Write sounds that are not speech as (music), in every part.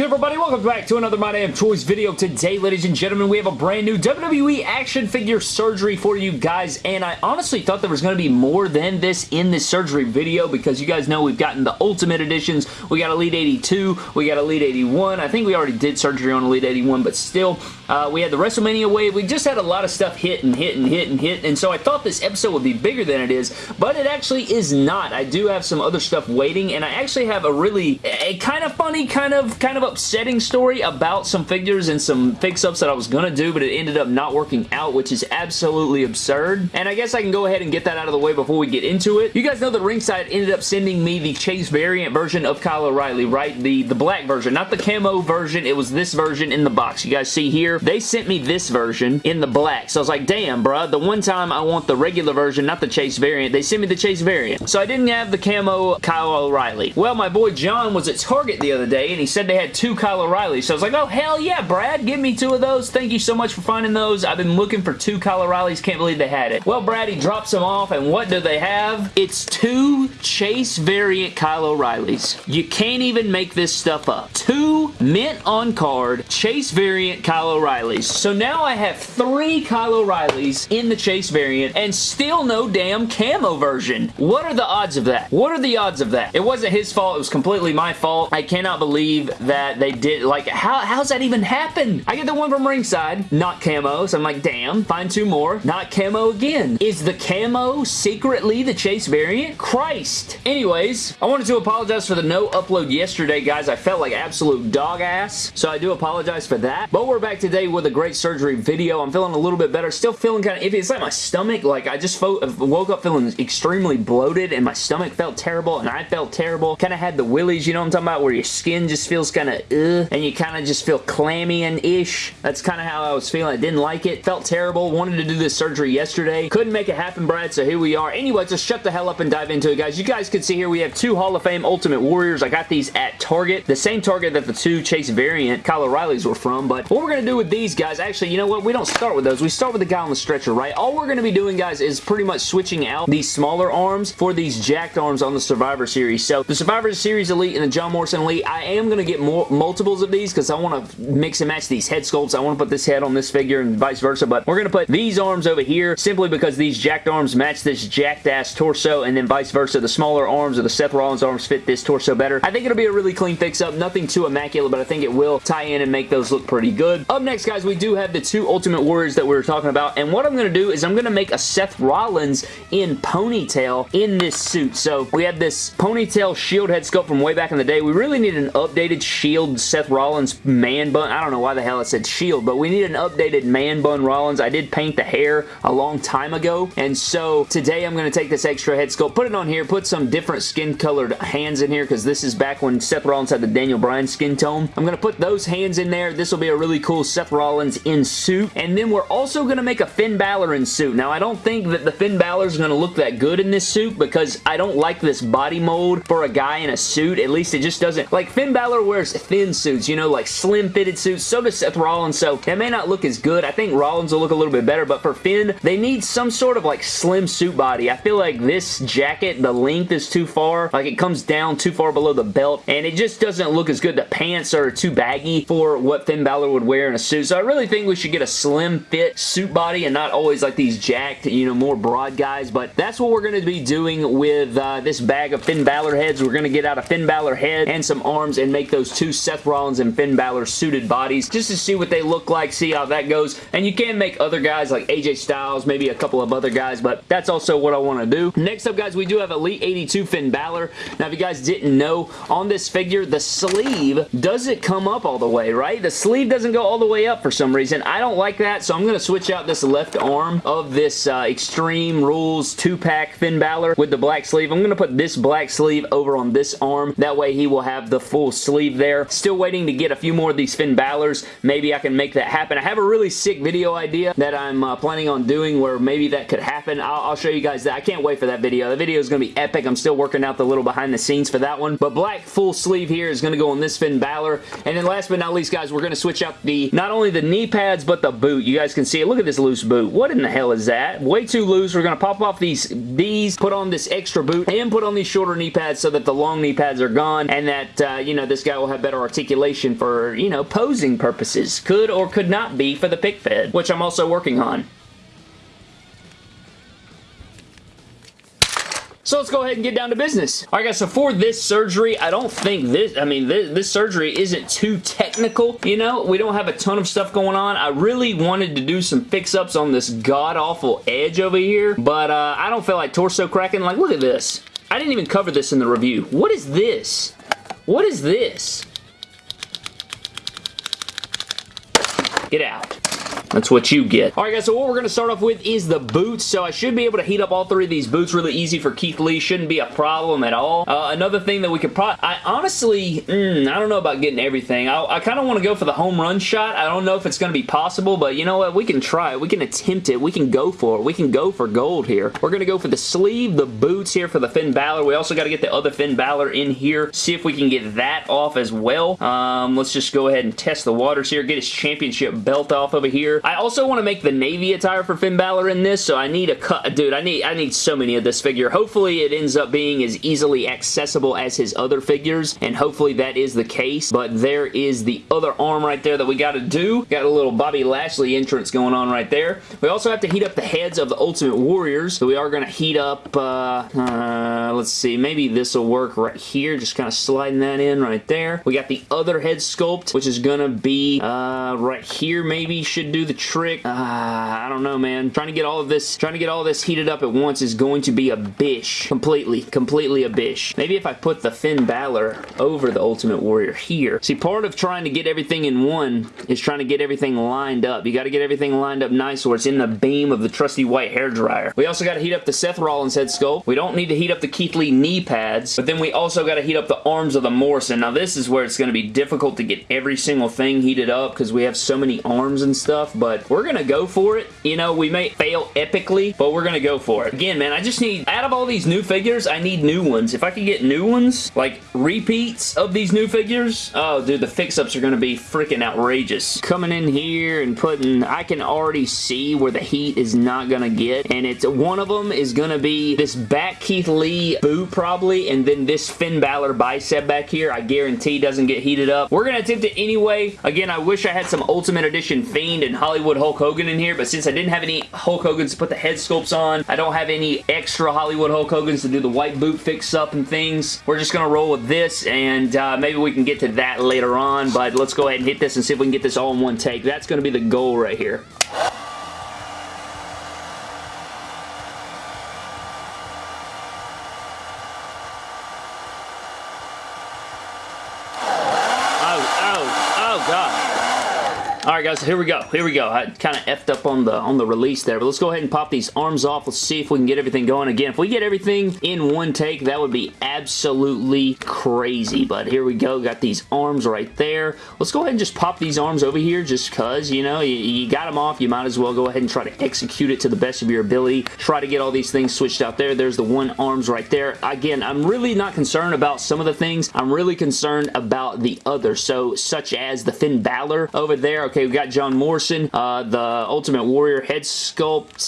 good, everybody? Welcome back to another My Damn Toys video. Today, ladies and gentlemen, we have a brand new WWE action figure surgery for you guys, and I honestly thought there was going to be more than this in this surgery video because you guys know we've gotten the Ultimate Editions. We got Elite 82, we got Elite 81. I think we already did surgery on Elite 81, but still, uh, we had the WrestleMania wave. We just had a lot of stuff hit and hit and hit and hit, and so I thought this episode would be bigger than it is, but it actually is not. I do have some other stuff waiting, and I actually have a really, a kind of funny, kind of, kind of upsetting story about some figures and some fix-ups that I was going to do, but it ended up not working out, which is absolutely absurd. And I guess I can go ahead and get that out of the way before we get into it. You guys know that Ringside ended up sending me the Chase variant version of Kyle O'Reilly, right? The, the black version, not the camo version. It was this version in the box. You guys see here? They sent me this version in the black. So I was like, damn, bruh. The one time I want the regular version, not the Chase variant, they sent me the Chase variant. So I didn't have the camo Kyle O'Reilly. Well, my boy John was at Target the other day, and he said they had two Kyle O'Reilly. So I was like, oh, hell yeah, Brad. Give me two of those. Thank you so much for finding those. I've been looking for two Kyle O'Reillys. Can't believe they had it. Well, Brad, he drops them off, and what do they have? It's two Chase variant Kyle O'Reillys. You can't even make this stuff up. Two mint on card Chase variant Kyle O'Reillys. So now I have three Kyle O'Reillys in the Chase variant and still no damn camo version. What are the odds of that? What are the odds of that? It wasn't his fault. It was completely my fault. I cannot believe that they did, like, how, how's that even happen? I get the one from ringside, not camo, so I'm like, damn, find two more, not camo again. Is the camo secretly the Chase variant? Christ. Anyways, I wanted to apologize for the no upload yesterday, guys. I felt like absolute dog ass, so I do apologize for that. But we're back today with a great surgery video. I'm feeling a little bit better. Still feeling kind of iffy. It's like my stomach, like, I just woke up feeling extremely bloated, and my stomach felt terrible, and I felt terrible. Kind of had the willies, you know what I'm talking about, where your skin just feels kind of uh, and you kind of just feel clammy and ish. That's kind of how I was feeling. I didn't like it. Felt terrible. Wanted to do this surgery yesterday. Couldn't make it happen, Brad, so here we are. Anyway, just shut the hell up and dive into it, guys. You guys can see here we have two Hall of Fame Ultimate Warriors. I got these at Target. The same Target that the two Chase variant Kyle O'Reillys were from, but what we're going to do with these guys, actually, you know what? We don't start with those. We start with the guy on the stretcher, right? All we're going to be doing, guys, is pretty much switching out these smaller arms for these jacked arms on the Survivor Series. So, the Survivor Series Elite and the John Morrison Elite, I am going to get more multiples of these because I want to mix and match these head sculpts. I want to put this head on this figure and vice versa, but we're going to put these arms over here simply because these jacked arms match this jacked ass torso and then vice versa. The smaller arms or the Seth Rollins arms fit this torso better. I think it'll be a really clean fix-up. Nothing too immaculate, but I think it will tie in and make those look pretty good. Up next, guys, we do have the two Ultimate Warriors that we were talking about, and what I'm going to do is I'm going to make a Seth Rollins in ponytail in this suit. So we have this ponytail shield head sculpt from way back in the day. We really need an updated shield Seth Rollins man bun. I don't know why the hell I said shield, but we need an updated man bun Rollins. I did paint the hair a long time ago, and so today I'm going to take this extra head sculpt, put it on here, put some different skin colored hands in here, because this is back when Seth Rollins had the Daniel Bryan skin tone. I'm going to put those hands in there. This will be a really cool Seth Rollins in suit, and then we're also going to make a Finn Balor in suit. Now, I don't think that the Finn Balor is going to look that good in this suit, because I don't like this body mold for a guy in a suit. At least it just doesn't, like Finn Balor wears thin suits, you know, like slim fitted suits. So does Seth Rollins, so it may not look as good. I think Rollins will look a little bit better, but for Finn, they need some sort of like slim suit body. I feel like this jacket, the length is too far. Like it comes down too far below the belt, and it just doesn't look as good. The pants are too baggy for what Finn Balor would wear in a suit. So I really think we should get a slim fit suit body and not always like these jacked, you know, more broad guys. But that's what we're going to be doing with uh, this bag of Finn Balor heads. We're going to get out a Finn Balor head and some arms and make those two Seth Rollins and Finn Balor suited bodies just to see what they look like, see how that goes. And you can make other guys like AJ Styles, maybe a couple of other guys, but that's also what I want to do. Next up, guys, we do have Elite 82 Finn Balor. Now, if you guys didn't know, on this figure, the sleeve doesn't come up all the way, right? The sleeve doesn't go all the way up for some reason. I don't like that, so I'm going to switch out this left arm of this uh, Extreme Rules 2-pack Finn Balor with the black sleeve. I'm going to put this black sleeve over on this arm. That way, he will have the full sleeve there. Still waiting to get a few more of these Finn Balors. Maybe I can make that happen. I have a really sick video idea that I'm uh, planning on doing where maybe that could happen. I'll, I'll, show you guys that. I can't wait for that video. The video is going to be epic. I'm still working out the little behind the scenes for that one. But black full sleeve here is going to go on this Finn Balor. And then last but not least, guys, we're going to switch out the not not only the knee pads, but the boot. You guys can see it. Look at this loose boot. What in the hell is that? Way too loose. We're going to pop off these, these, put on this extra boot, and put on these shorter knee pads so that the long knee pads are gone, and that, uh, you know, this guy will have better articulation for, you know, posing purposes. Could or could not be for the pick fed, which I'm also working on. So let's go ahead and get down to business. All right, guys, so for this surgery, I don't think this, I mean, this, this surgery isn't too technical, you know? We don't have a ton of stuff going on. I really wanted to do some fix-ups on this god-awful edge over here, but uh, I don't feel like torso cracking. Like, look at this. I didn't even cover this in the review. What is this? What is this? Get out. That's what you get. Alright guys, so what we're going to start off with is the boots. So I should be able to heat up all three of these boots really easy for Keith Lee. Shouldn't be a problem at all. Uh, another thing that we could probably... I honestly, mm, I don't know about getting everything. I, I kind of want to go for the home run shot. I don't know if it's going to be possible, but you know what? We can try it. We can attempt it. We can go for it. We can go for gold here. We're going to go for the sleeve, the boots here for the Finn Balor. We also got to get the other Finn Balor in here. See if we can get that off as well. Um, let's just go ahead and test the waters here. Get his championship belt off over here. I also want to make the navy attire for Finn Balor in this, so I need a cut. Dude, I need I need so many of this figure. Hopefully it ends up being as easily accessible as his other figures, and hopefully that is the case, but there is the other arm right there that we got to do. Got a little Bobby Lashley entrance going on right there. We also have to heat up the heads of the Ultimate Warriors, so we are going to heat up, uh, uh, let's see, maybe this will work right here, just kind of sliding that in right there. We got the other head sculpt, which is going to be uh, right here maybe, should do the trick uh, I don't know, man. Trying to get all of this, trying to get all this heated up at once is going to be a bish. Completely, completely a bish. Maybe if I put the Finn Balor over the Ultimate Warrior here. See, part of trying to get everything in one is trying to get everything lined up. You got to get everything lined up nice where it's in the beam of the trusty white hair dryer. We also got to heat up the Seth Rollins head sculpt. We don't need to heat up the Keith Lee knee pads, but then we also got to heat up the arms of the Morrison. Now, this is where it's going to be difficult to get every single thing heated up because we have so many arms and stuff, but we're going to go for it. You know, we may fail epically, but we're going to go for it. Again, man, I just need, out of all these new figures, I need new ones. If I could get new ones, like repeats of these new figures, oh, dude, the fix-ups are going to be freaking outrageous. Coming in here and putting, I can already see where the heat is not going to get, and it's one of them is going to be this back Keith Lee boot probably, and then this Finn Balor bicep back here, I guarantee doesn't get heated up. We're going to attempt it anyway. Again, I wish I had some Ultimate Edition Fiend and Hollywood Hulk Hogan in here, but since I didn't have any Hulk Hogan's to put the head sculpts on, I don't have any extra Hollywood Hulk Hogan's to do the white boot fix-up and things. We're just going to roll with this, and uh, maybe we can get to that later on, but let's go ahead and hit this and see if we can get this all in one take. That's going to be the goal right here. Guys, here we go. Here we go. I kind of effed up on the on the release there, but let's go ahead and pop these arms off. Let's see if we can get everything going. Again, if we get everything in one take, that would be absolutely crazy. But here we go. Got these arms right there. Let's go ahead and just pop these arms over here just because, you know, you, you got them off. You might as well go ahead and try to execute it to the best of your ability. Try to get all these things switched out there. There's the one arms right there. Again, I'm really not concerned about some of the things. I'm really concerned about the other. So, such as the Finn Balor over there. Okay, we got John Morrison, uh, the Ultimate Warrior head sculpt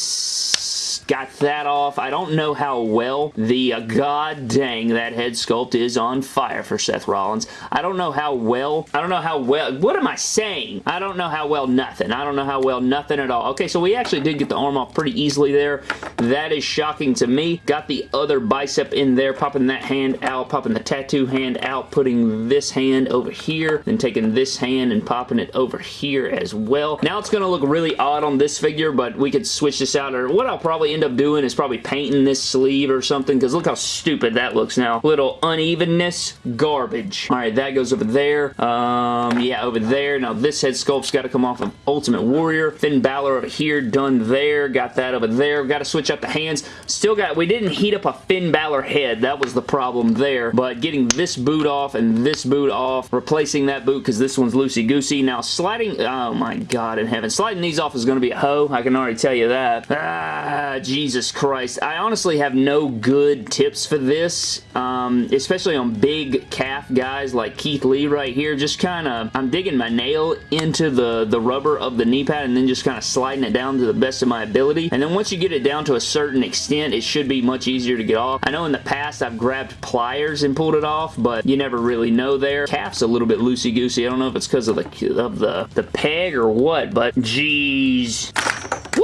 got that off. I don't know how well the, uh, god dang, that head sculpt is on fire for Seth Rollins. I don't know how well, I don't know how well, what am I saying? I don't know how well nothing. I don't know how well nothing at all. Okay, so we actually did get the arm off pretty easily there. That is shocking to me. Got the other bicep in there, popping that hand out, popping the tattoo hand out, putting this hand over here, then taking this hand and popping it over here as well. Now it's going to look really odd on this figure, but we could switch this out, or what I'll probably end up doing is probably painting this sleeve or something, because look how stupid that looks now. Little unevenness, garbage. Alright, that goes over there. Um, yeah, over there. Now this head sculpt's got to come off of Ultimate Warrior. Finn Balor over here, done there. Got that over there. Got to switch up the hands. Still got, we didn't heat up a Finn Balor head. That was the problem there. But getting this boot off and this boot off, replacing that boot because this one's loosey-goosey. Now sliding, oh my god in heaven. Sliding these off is going to be a hoe. I can already tell you that. Ah, Jesus Christ. I honestly have no good tips for this, um, especially on big calf guys like Keith Lee right here. Just kind of, I'm digging my nail into the, the rubber of the knee pad and then just kind of sliding it down to the best of my ability. And then once you get it down to a certain extent, it should be much easier to get off. I know in the past I've grabbed pliers and pulled it off, but you never really know there. Calf's a little bit loosey-goosey. I don't know if it's because of the, of the, the peg or what, but geez.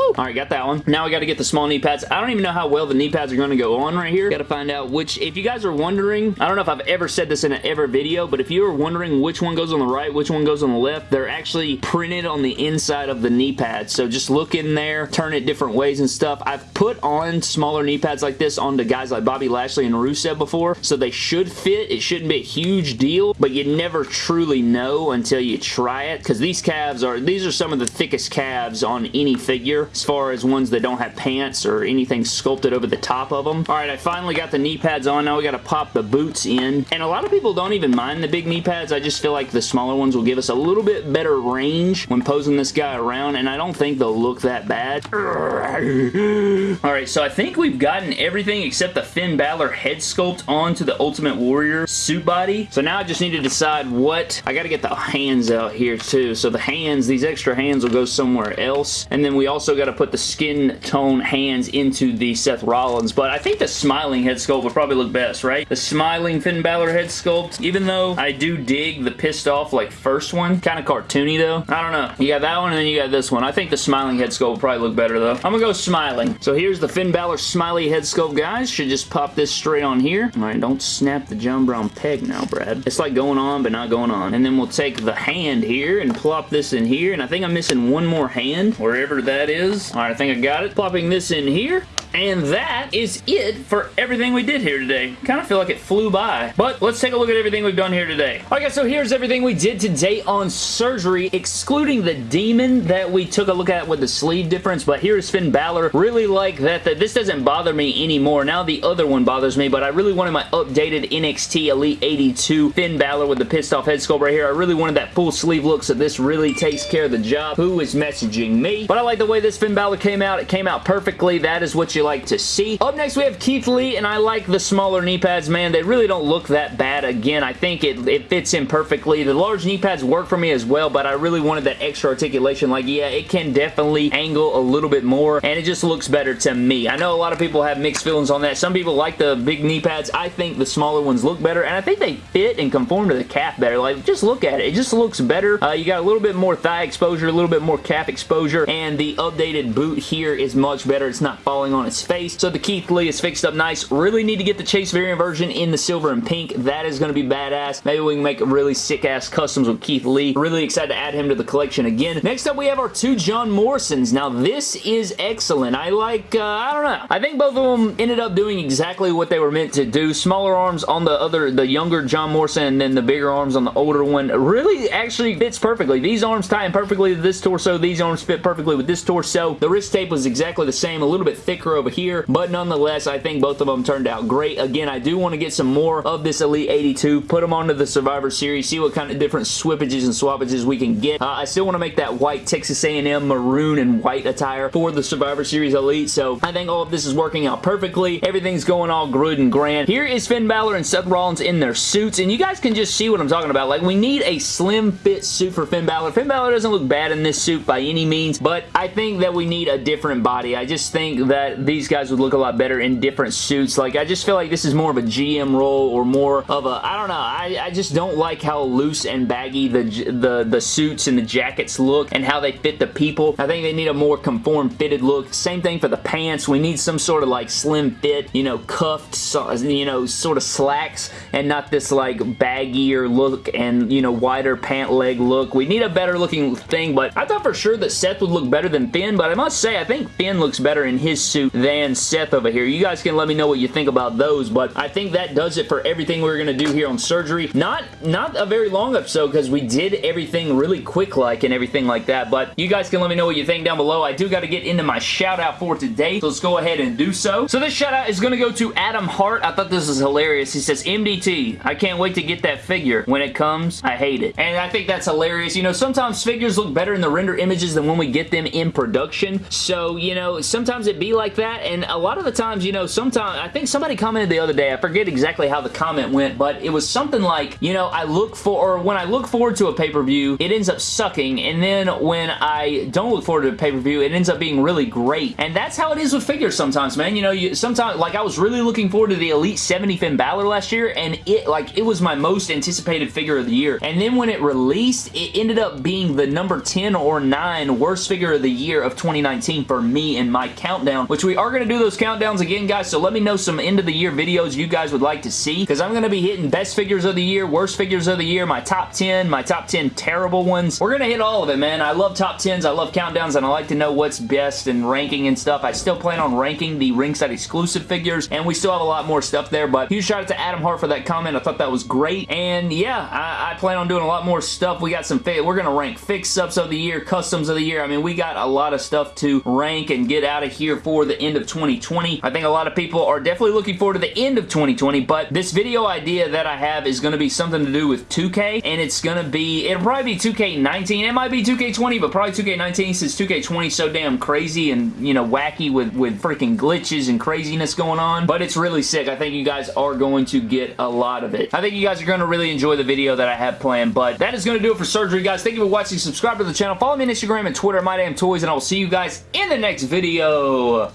Woo! Alright, got that one. Now we got to get the small knee pads. I don't even know how well the knee pads are going to go on right here. Got to find out which, if you guys are wondering, I don't know if I've ever said this in an ever video, but if you are wondering which one goes on the right, which one goes on the left, they're actually printed on the inside of the knee pads. So just look in there, turn it different ways and stuff. I've put on smaller knee pads like this onto guys like Bobby Lashley and Rusev before, so they should fit. It shouldn't be a huge deal, but you never truly know until you try it, because these calves are, these are some of the thickest calves on any figure as far as ones that don't have pants or anything sculpted over the top of them. Alright, I finally got the knee pads on. Now we got to pop the boots in. And a lot of people don't even mind the big knee pads. I just feel like the smaller ones will give us a little bit better range when posing this guy around, and I don't think they'll look that bad. (laughs) Alright, so I think we've gotten everything except the Finn Balor head sculpt onto the Ultimate Warrior suit body. So now I just need to decide what... I got to get the hands out here too. So the hands, these extra hands will go somewhere else. And then we also got to put the skin tone hands into the Seth Rollins, but I think the smiling head sculpt would probably look best, right? The smiling Finn Balor head sculpt, even though I do dig the pissed off like first one, kind of cartoony though. I don't know. You got that one and then you got this one. I think the smiling head sculpt would probably look better though. I'm gonna go smiling. So here's the Finn Balor smiley head sculpt, guys. Should just pop this straight on here. All right, don't snap the John Brown peg now, Brad. It's like going on, but not going on. And then we'll take the hand here and plop this in here, and I think I'm missing one more hand, wherever that is. All right, I think I got it. Plopping this in here. And that is it for everything we did here today. kind of feel like it flew by. But let's take a look at everything we've done here today. Alright guys, so here's everything we did today on surgery, excluding the demon that we took a look at with the sleeve difference. But here's Finn Balor. Really like that, that this doesn't bother me anymore. Now the other one bothers me, but I really wanted my updated NXT Elite 82 Finn Balor with the pissed off head sculpt right here. I really wanted that full sleeve look, so this really takes care of the job. Who is messaging me? But I like the way this Finn Balor came out. It came out perfectly. That is what you like to see. Up next, we have Keith Lee, and I like the smaller knee pads, man. They really don't look that bad. Again, I think it, it fits in perfectly. The large knee pads work for me as well, but I really wanted that extra articulation. Like, yeah, it can definitely angle a little bit more, and it just looks better to me. I know a lot of people have mixed feelings on that. Some people like the big knee pads. I think the smaller ones look better, and I think they fit and conform to the calf better. Like, just look at it. It just looks better. Uh, you got a little bit more thigh exposure, a little bit more calf exposure, and the updated boot here is much better. It's not falling on its face. So the Keith Lee is fixed up nice. Really need to get the Chase variant version in the silver and pink. That is going to be badass. Maybe we can make really sick-ass customs with Keith Lee. Really excited to add him to the collection again. Next up, we have our two John Morrisons. Now, this is excellent. I like, uh, I don't know. I think both of them ended up doing exactly what they were meant to do. Smaller arms on the other, the younger John Morrison, and then the bigger arms on the older one. Really actually fits perfectly. These arms tie in perfectly to this torso. These arms fit perfectly with this torso. The wrist tape was exactly the same. A little bit thicker over here, but nonetheless, I think both of them turned out great. Again, I do want to get some more of this Elite 82, put them onto the Survivor Series, see what kind of different swippages and swappages we can get. Uh, I still want to make that white Texas A&M maroon and white attire for the Survivor Series Elite, so I think all of this is working out perfectly. Everything's going all good and grand. Here is Finn Balor and Seth Rollins in their suits, and you guys can just see what I'm talking about. Like, we need a slim fit suit for Finn Balor. Finn Balor doesn't look bad in this suit by any means, but I think that we need a different body. I just think that these guys would look a lot better in different suits. Like, I just feel like this is more of a GM role or more of a, I don't know, I, I just don't like how loose and baggy the, the, the suits and the jackets look and how they fit the people. I think they need a more conform fitted look. Same thing for the pants. We need some sort of like slim fit, you know, cuffed, you know, sort of slacks and not this like baggier look and, you know, wider pant leg look. We need a better looking thing, but I thought for sure that Seth would look better than Finn, but I must say I think Finn looks better in his suit than Seth over here. You guys can let me know what you think about those, but I think that does it for everything we're going to do here on surgery. Not, not a very long episode because we did everything really quick like and everything like that, but you guys can let me know what you think down below. I do got to get into my shout out for today, so let's go ahead and do so. So this shout out is going to go to Adam Hart. I thought this was hilarious. He says, MDT, I can't wait to get that figure. When it comes, I hate it. And I think that's hilarious. You know, sometimes figures look better in the render images than when we get them in production. So, you know, sometimes it be like that that, and a lot of the times, you know, sometimes, I think somebody commented the other day, I forget exactly how the comment went, but it was something like, you know, I look for, or when I look forward to a pay-per-view, it ends up sucking, and then when I don't look forward to a pay-per-view, it ends up being really great, and that's how it is with figures sometimes, man. You know, you sometimes, like, I was really looking forward to the Elite 70 Finn Balor last year, and it, like, it was my most anticipated figure of the year, and then when it released, it ended up being the number 10 or 9 worst figure of the year of 2019 for me in my countdown, which we are going to do those countdowns again, guys, so let me know some end of the year videos you guys would like to see, because I'm going to be hitting best figures of the year, worst figures of the year, my top 10, my top 10 terrible ones. We're going to hit all of it, man. I love top 10s, I love countdowns, and I like to know what's best and ranking and stuff. I still plan on ranking the ringside exclusive figures, and we still have a lot more stuff there, but huge shout out to Adam Hart for that comment. I thought that was great, and yeah, I, I plan on doing a lot more stuff. We got some, we're going to rank fix-ups of the year, customs of the year. I mean, we got a lot of stuff to rank and get out of here for the end of 2020. I think a lot of people are definitely looking forward to the end of 2020, but this video idea that I have is going to be something to do with 2K, and it's going to be, it'll probably be 2K19. It might be 2K20, but probably 2K19 since 2K20 is so damn crazy and, you know, wacky with, with freaking glitches and craziness going on, but it's really sick. I think you guys are going to get a lot of it. I think you guys are going to really enjoy the video that I have planned, but that is going to do it for surgery, guys. Thank you for watching. Subscribe to the channel. Follow me on Instagram and Twitter, My Damn Toys, and I will see you guys in the next video.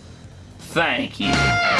Thank you.